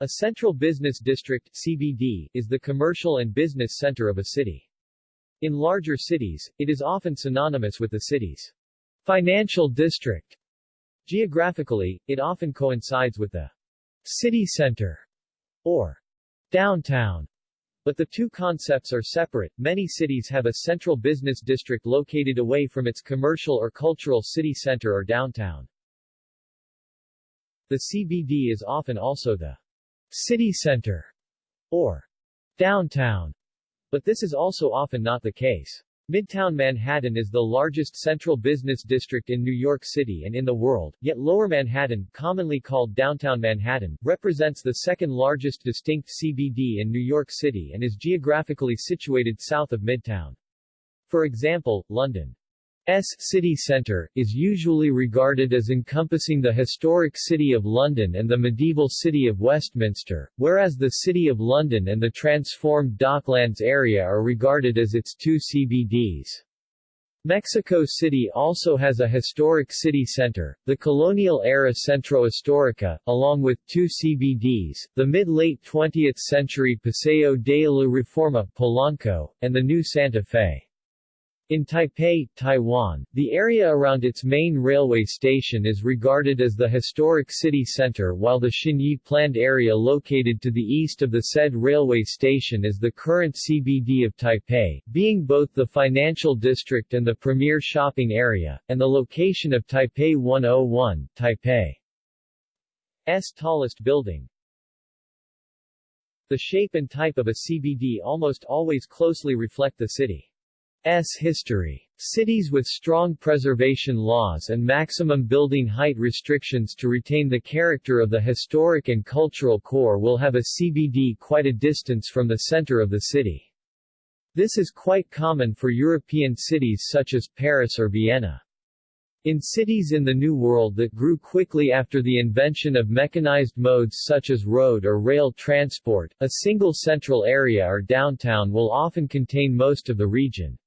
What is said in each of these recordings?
A central business district CBD, is the commercial and business center of a city. In larger cities, it is often synonymous with the city's financial district. Geographically, it often coincides with the city center or downtown. But the two concepts are separate. Many cities have a central business district located away from its commercial or cultural city center or downtown. The CBD is often also the city center, or downtown, but this is also often not the case. Midtown Manhattan is the largest central business district in New York City and in the world, yet Lower Manhattan, commonly called Downtown Manhattan, represents the second largest distinct CBD in New York City and is geographically situated south of Midtown. For example, London S city centre, is usually regarded as encompassing the historic City of London and the medieval City of Westminster, whereas the City of London and the transformed Docklands area are regarded as its two CBDs. Mexico City also has a historic city center, the colonial-era Centro Histórico, along with two CBDs, the mid-late 20th century Paseo de la Reforma Polanco, and the new Santa Fe. In Taipei, Taiwan, the area around its main railway station is regarded as the historic city center while the Xinyi planned area located to the east of the said railway station is the current CBD of Taipei, being both the financial district and the premier shopping area, and the location of Taipei 101, Taipei's tallest building. The shape and type of a CBD almost always closely reflect the city. S history. Cities with strong preservation laws and maximum building height restrictions to retain the character of the historic and cultural core will have a CBD quite a distance from the center of the city. This is quite common for European cities such as Paris or Vienna. In cities in the New World that grew quickly after the invention of mechanized modes such as road or rail transport, a single central area or downtown will often contain most of the region.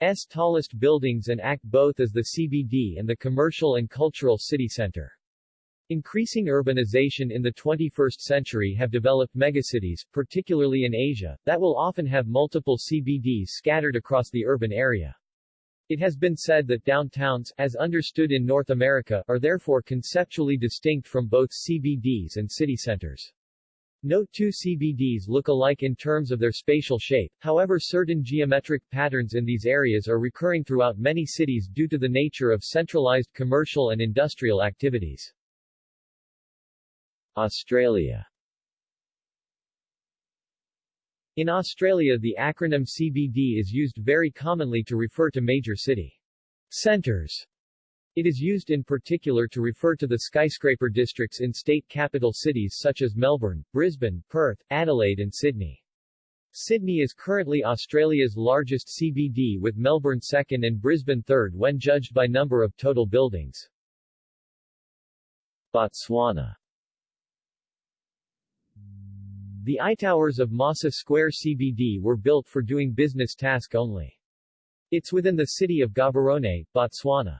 S tallest buildings and act both as the CBD and the commercial and cultural city center. Increasing urbanization in the 21st century have developed megacities, particularly in Asia, that will often have multiple CBDs scattered across the urban area. It has been said that downtowns, as understood in North America, are therefore conceptually distinct from both CBDs and city centers. Note two CBDs look alike in terms of their spatial shape, however certain geometric patterns in these areas are recurring throughout many cities due to the nature of centralized commercial and industrial activities. Australia In Australia the acronym CBD is used very commonly to refer to major city centers it is used in particular to refer to the skyscraper districts in state capital cities such as Melbourne, Brisbane, Perth, Adelaide and Sydney. Sydney is currently Australia's largest CBD with Melbourne second and Brisbane third when judged by number of total buildings. Botswana The I-towers of Masa Square CBD were built for doing business task only. It's within the city of Gaborone, Botswana.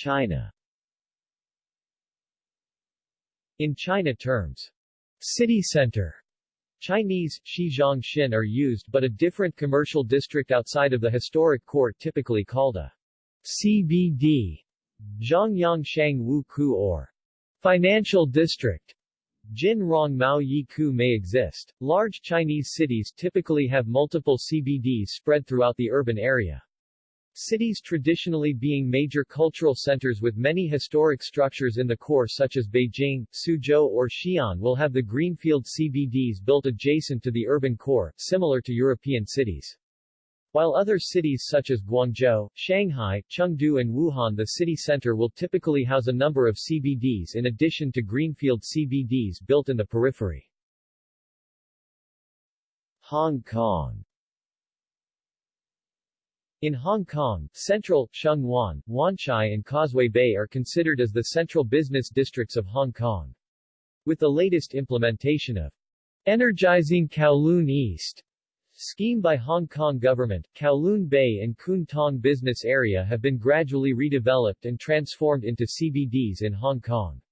China In China terms, city center Chinese, Shijiangshan are used but a different commercial district outside of the historic core typically called a CBD, Zhongyang Wu Ku or financial district. Jin Rong Mao may exist. Large Chinese cities typically have multiple CBDs spread throughout the urban area. Cities traditionally being major cultural centers with many historic structures in the core such as Beijing, Suzhou or Xi'an will have the greenfield CBDs built adjacent to the urban core, similar to European cities. While other cities such as Guangzhou, Shanghai, Chengdu and Wuhan the city center will typically house a number of CBDs in addition to greenfield CBDs built in the periphery. Hong Kong in Hong Kong, Central, Sheung Wan, Wan Chai and Causeway Bay are considered as the central business districts of Hong Kong. With the latest implementation of Energizing Kowloon East scheme by Hong Kong government, Kowloon Bay and Kwun Tong business area have been gradually redeveloped and transformed into CBDs in Hong Kong.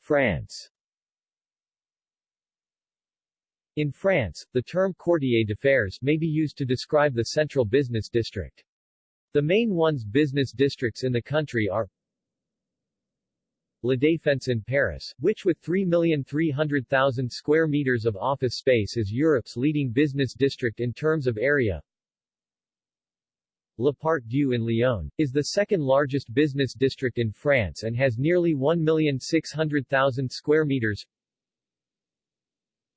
France In France, the term quartier d'affaires may be used to describe the central business district. The main ones business districts in the country are La Défense in Paris, which with 3,300,000 square meters of office space is Europe's leading business district in terms of area. La Part-Dieu in Lyon, is the second largest business district in France and has nearly 1,600,000 square meters.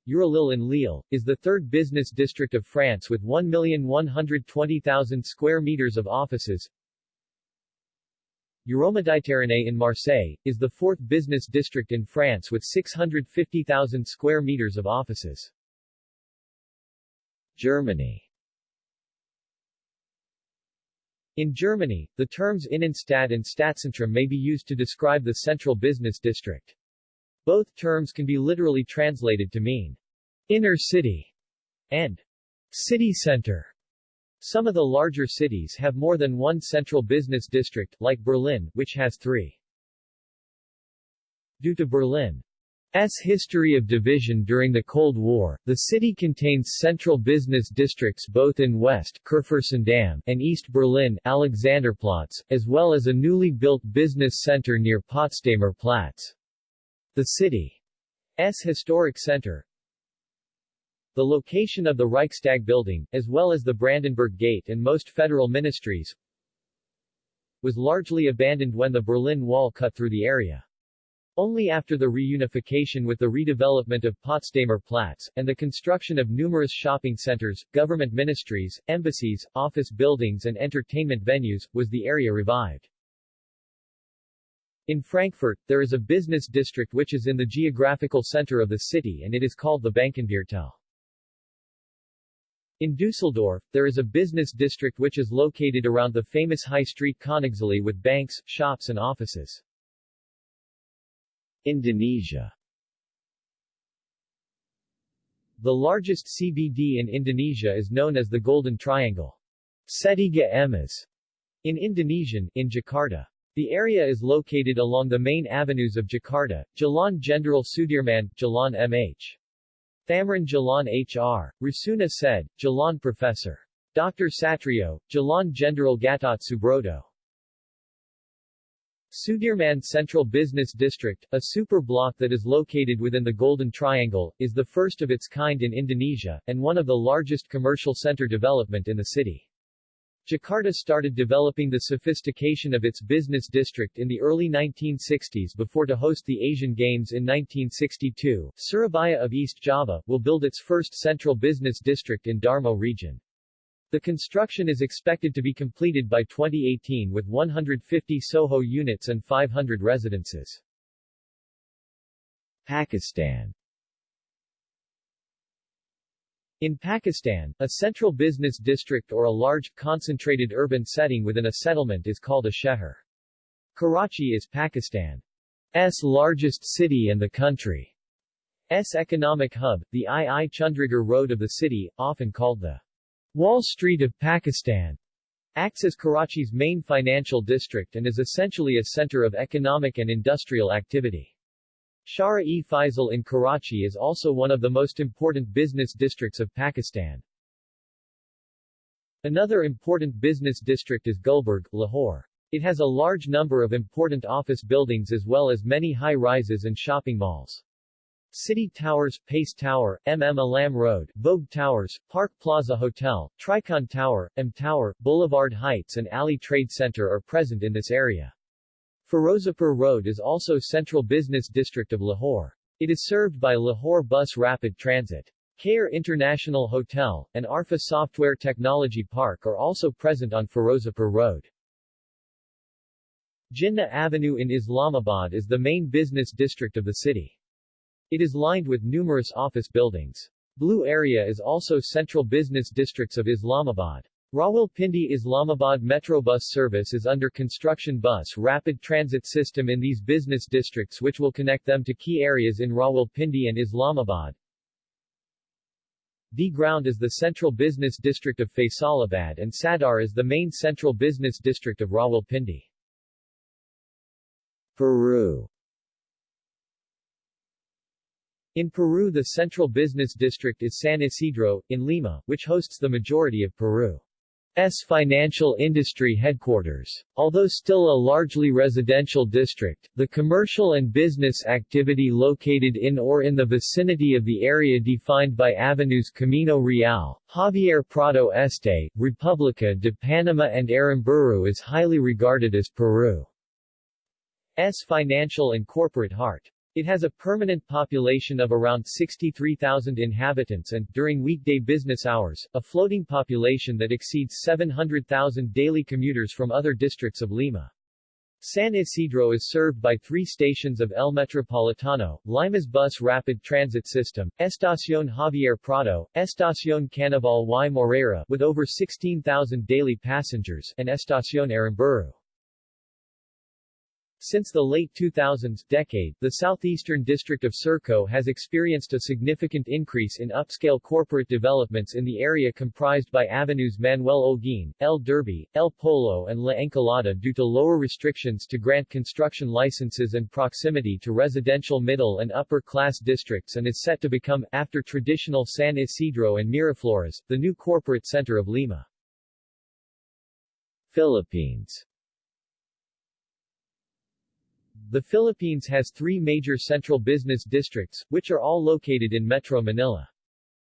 Eurolille in Lille, is the third business district of France with 1,120,000 square meters of offices. Euroméditerranée in Marseille, is the fourth business district in France with 650,000 square meters of offices. Germany In Germany, the terms Innenstadt and Stadtzentrum may be used to describe the central business district. Both terms can be literally translated to mean inner city and city center. Some of the larger cities have more than one central business district, like Berlin, which has three. Due to Berlin's history of division during the Cold War, the city contains central business districts both in West Kurfürstendamm and East Berlin Alexanderplatz, as well as a newly built business center near Potsdamer Platz. The city's historic center, the location of the Reichstag building, as well as the Brandenburg Gate and most federal ministries, was largely abandoned when the Berlin Wall cut through the area. Only after the reunification with the redevelopment of Potsdamer Platz, and the construction of numerous shopping centers, government ministries, embassies, office buildings and entertainment venues, was the area revived. In Frankfurt, there is a business district which is in the geographical center of the city and it is called the Bankenviertel. In Dusseldorf, there is a business district which is located around the famous high street Königsallee with banks, shops and offices. Indonesia The largest CBD in Indonesia is known as the Golden Triangle. Setiga Emas in Indonesian, in Jakarta. The area is located along the main avenues of Jakarta, Jalan Jenderal Sudirman, Jalan MH. Thamrin Jalan H.R. Rasuna said, Jalan Professor. Dr. Satrio, Jalan Jenderal Gatot Subroto. Sudirman Central Business District, a super block that is located within the Golden Triangle, is the first of its kind in Indonesia, and one of the largest commercial center development in the city. Jakarta started developing the sophistication of its business district in the early 1960s before to host the Asian Games in 1962. Surabaya of East Java, will build its first central business district in Darmo region. The construction is expected to be completed by 2018 with 150 SOHO units and 500 residences. Pakistan in Pakistan, a central business district or a large, concentrated urban setting within a settlement is called a sheher. Karachi is Pakistan's largest city and the country's economic hub, the II Chundrigar Road of the city, often called the Wall Street of Pakistan, acts as Karachi's main financial district and is essentially a center of economic and industrial activity. Shahrah-e Faisal in Karachi is also one of the most important business districts of Pakistan. Another important business district is Gulberg, Lahore. It has a large number of important office buildings as well as many high-rises and shopping malls. City Towers, Pace Tower, MM Alam Road, Vogue Towers, Park Plaza Hotel, Tricon Tower, M Tower, Boulevard Heights and Ali Trade Center are present in this area. Ferozepur Road is also central business district of Lahore. It is served by Lahore Bus Rapid Transit. Khair International Hotel, and Arfa Software Technology Park are also present on Ferozepur Road. Jinnah Avenue in Islamabad is the main business district of the city. It is lined with numerous office buildings. Blue area is also central business districts of Islamabad. Rawalpindi Islamabad Metrobus service is under construction bus rapid transit system in these business districts which will connect them to key areas in Rawalpindi and Islamabad. D ground is the central business district of Faisalabad and Sadar is the main central business district of Rawalpindi. Peru In Peru the central business district is San Isidro, in Lima, which hosts the majority of Peru. S financial industry headquarters. Although still a largely residential district, the commercial and business activity located in or in the vicinity of the area defined by avenues Camino Real, Javier Prado Este, República de Panama and Aramburu is highly regarded as Peru's financial and corporate heart. It has a permanent population of around 63,000 inhabitants and, during weekday business hours, a floating population that exceeds 700,000 daily commuters from other districts of Lima. San Isidro is served by three stations of El Metropolitano, Lima's bus rapid transit system, Estación Javier Prado, Estación Canaval y Moreyra with over 16,000 daily passengers, and Estación Aramburu. Since the late 2000s decade, the southeastern district of Surco has experienced a significant increase in upscale corporate developments in the area comprised by avenues Manuel Olguín, El Derby, El Polo and La Encalada due to lower restrictions to grant construction licenses and proximity to residential middle and upper-class districts and is set to become, after traditional San Isidro and Miraflores, the new corporate center of Lima. Philippines the Philippines has three major central business districts, which are all located in Metro Manila.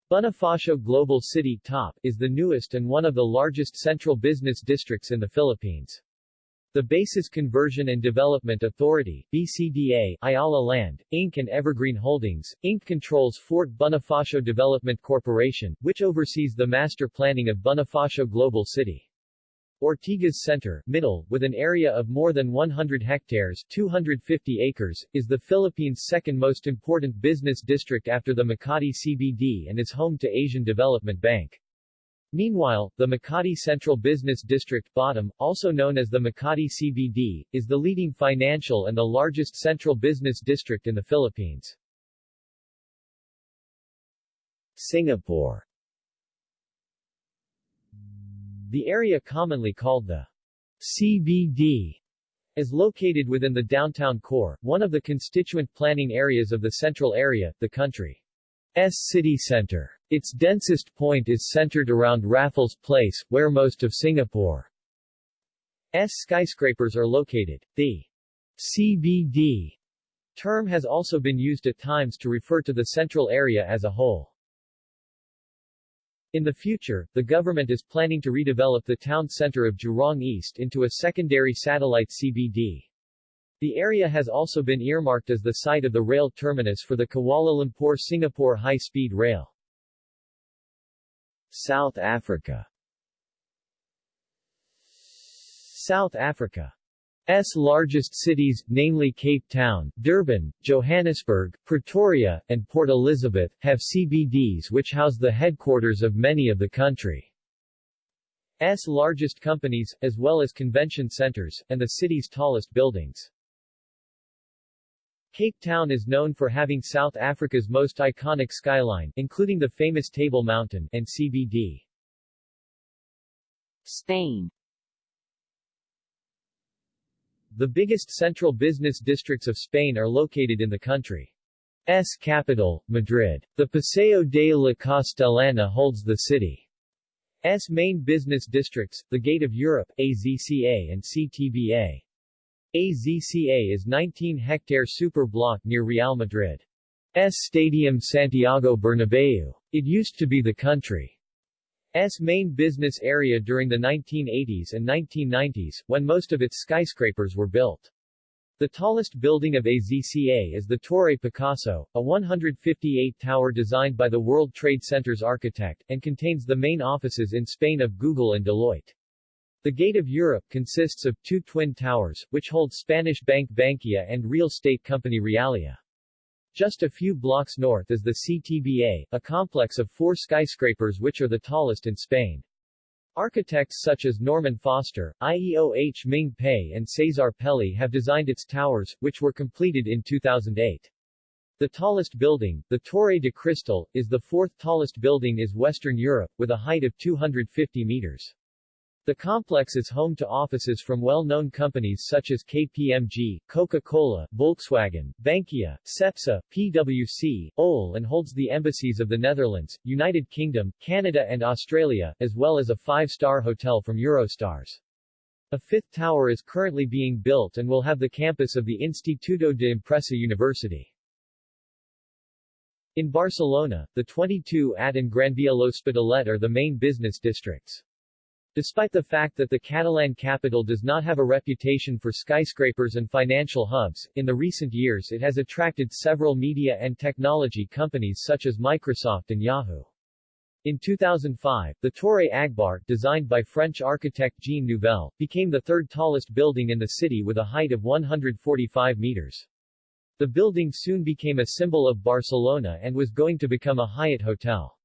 Bonifacio Global City Top is the newest and one of the largest central business districts in the Philippines. The Bases Conversion and Development Authority, BCDA, Ayala Land, Inc. and Evergreen Holdings, Inc. controls Fort Bonifacio Development Corporation, which oversees the master planning of Bonifacio Global City. Ortigas Center, Middle, with an area of more than 100 hectares 250 acres, is the Philippines' second most important business district after the Makati CBD and is home to Asian Development Bank. Meanwhile, the Makati Central Business District Bottom, also known as the Makati CBD, is the leading financial and the largest central business district in the Philippines. Singapore the area commonly called the CBD is located within the downtown core, one of the constituent planning areas of the central area, the country's city center. Its densest point is centered around Raffles Place, where most of Singapore's skyscrapers are located. The CBD term has also been used at times to refer to the central area as a whole. In the future, the government is planning to redevelop the town center of Jurong East into a secondary satellite CBD. The area has also been earmarked as the site of the rail terminus for the Kuala Lumpur-Singapore high-speed rail. South Africa South Africa S largest cities, namely Cape Town, Durban, Johannesburg, Pretoria, and Port Elizabeth, have CBDs which house the headquarters of many of the country's largest companies, as well as convention centers, and the city's tallest buildings. Cape Town is known for having South Africa's most iconic skyline, including the famous Table Mountain, and CBD. Spain the biggest central business districts of Spain are located in the country's capital, Madrid. The Paseo de la Castellana holds the city's main business districts, the Gate of Europe, AZCA and CTBA. AZCA is 19-hectare super block near Real Madrid. S Stadium Santiago Bernabeu. It used to be the country S main business area during the 1980s and 1990s, when most of its skyscrapers were built. The tallest building of AZCA is the Torre Picasso, a 158-tower designed by the World Trade Center's architect, and contains the main offices in Spain of Google and Deloitte. The Gate of Europe consists of two twin towers, which hold Spanish bank Bankia and real estate company Realia. Just a few blocks north is the CTBA, a complex of four skyscrapers which are the tallest in Spain. Architects such as Norman Foster, IEOH Ming Pei and Cesar Pelli have designed its towers, which were completed in 2008. The tallest building, the Torre de Cristal, is the fourth tallest building in Western Europe, with a height of 250 meters. The complex is home to offices from well-known companies such as KPMG, Coca-Cola, Volkswagen, Bankia, Cepsa, PwC, OL and holds the embassies of the Netherlands, United Kingdom, Canada and Australia, as well as a five-star hotel from Eurostars. A fifth tower is currently being built and will have the campus of the Instituto de Empresa University. In Barcelona, the 22 at and Gran Via L'Hospitalet are the main business districts. Despite the fact that the Catalan capital does not have a reputation for skyscrapers and financial hubs, in the recent years it has attracted several media and technology companies such as Microsoft and Yahoo. In 2005, the Torre Agbar, designed by French architect Jean Nouvel, became the third tallest building in the city with a height of 145 meters. The building soon became a symbol of Barcelona and was going to become a Hyatt hotel.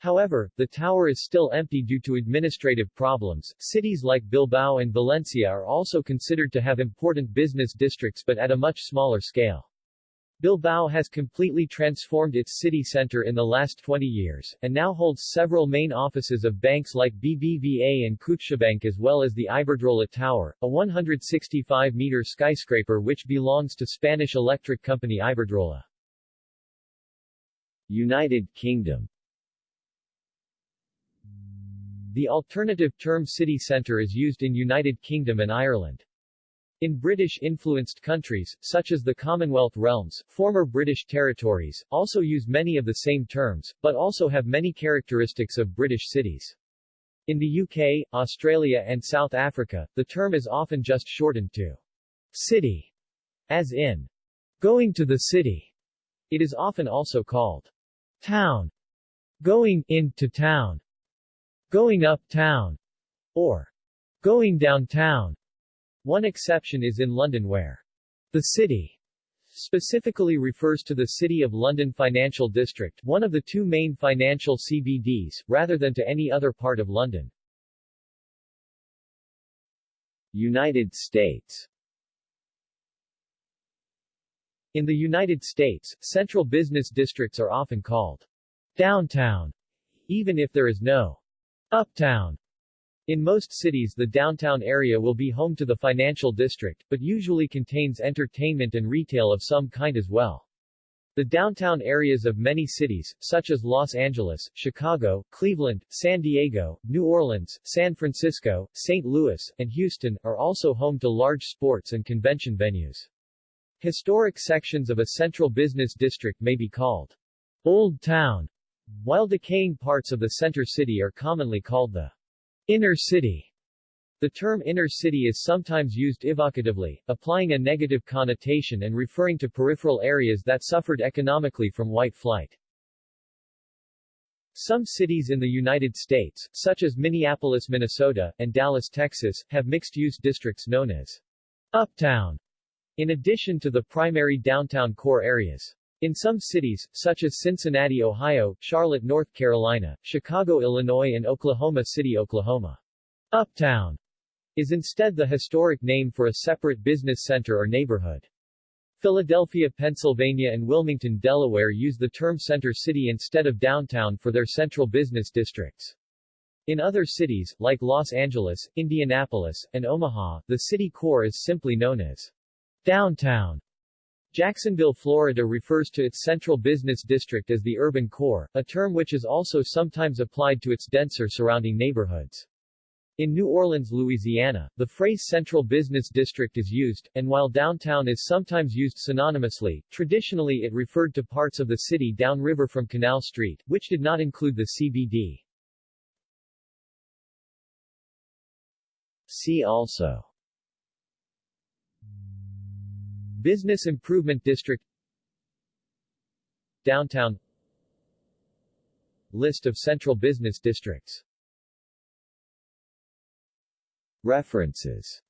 However, the tower is still empty due to administrative problems. Cities like Bilbao and Valencia are also considered to have important business districts but at a much smaller scale. Bilbao has completely transformed its city center in the last 20 years, and now holds several main offices of banks like BBVA and CaixaBank as well as the Iberdrola Tower, a 165-meter skyscraper which belongs to Spanish electric company Iberdrola. United Kingdom the alternative term city centre is used in United Kingdom and Ireland. In British-influenced countries, such as the Commonwealth realms, former British territories, also use many of the same terms, but also have many characteristics of British cities. In the UK, Australia and South Africa, the term is often just shortened to city, as in going to the city. It is often also called town, going into town, going uptown, or going downtown. One exception is in London where the city specifically refers to the City of London Financial District, one of the two main financial CBDs, rather than to any other part of London. United States In the United States, central business districts are often called downtown, even if there is no Uptown. In most cities the downtown area will be home to the financial district, but usually contains entertainment and retail of some kind as well. The downtown areas of many cities, such as Los Angeles, Chicago, Cleveland, San Diego, New Orleans, San Francisco, St. Louis, and Houston, are also home to large sports and convention venues. Historic sections of a central business district may be called Old Town, while decaying parts of the center city are commonly called the inner city. The term inner city is sometimes used evocatively, applying a negative connotation and referring to peripheral areas that suffered economically from white flight. Some cities in the United States, such as Minneapolis, Minnesota, and Dallas, Texas, have mixed-use districts known as Uptown, in addition to the primary downtown core areas. In some cities, such as Cincinnati, Ohio, Charlotte, North Carolina, Chicago, Illinois and Oklahoma City, Oklahoma, Uptown is instead the historic name for a separate business center or neighborhood. Philadelphia, Pennsylvania and Wilmington, Delaware use the term Center City instead of downtown for their central business districts. In other cities, like Los Angeles, Indianapolis, and Omaha, the city core is simply known as downtown. Jacksonville, Florida refers to its central business district as the urban core, a term which is also sometimes applied to its denser surrounding neighborhoods. In New Orleans, Louisiana, the phrase central business district is used, and while downtown is sometimes used synonymously, traditionally it referred to parts of the city downriver from Canal Street, which did not include the CBD. See also Business Improvement District Downtown. List of central business districts. References